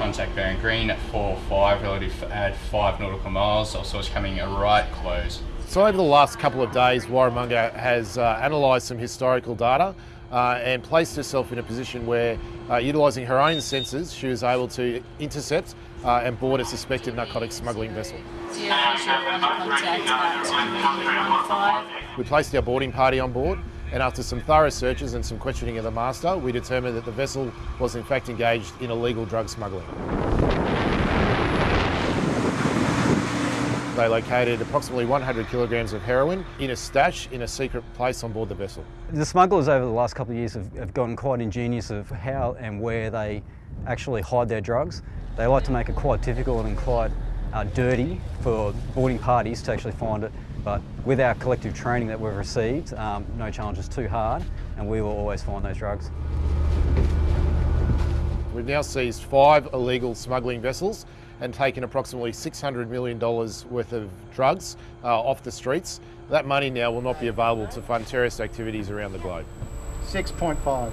contact bearing green at 4-5 relative at 5 nautical miles. Also it's coming a right close. So over the last couple of days, Warramunga has uh, analysed some historical data uh, and placed herself in a position where, uh, utilising her own sensors, she was able to intercept uh, and board a suspected narcotics smuggling vessel. Zero visual contact at We placed our boarding party on board and after some thorough searches and some questioning of the master, we determined that the vessel was in fact engaged in illegal drug smuggling. They located approximately 100 kilograms of heroin in a stash in a secret place on board the vessel. The smugglers over the last couple of years have, have gotten quite ingenious of how and where they actually hide their drugs. They like to make it quite difficult and quite uh, dirty for boarding parties to actually find it. But with our collective training that we've received, um, no challenge is too hard and we will always find those drugs. We've now seized five illegal smuggling vessels and taken approximately $600 million worth of drugs uh, off the streets. That money now will not be available to fund terrorist activities around the globe. 6.5.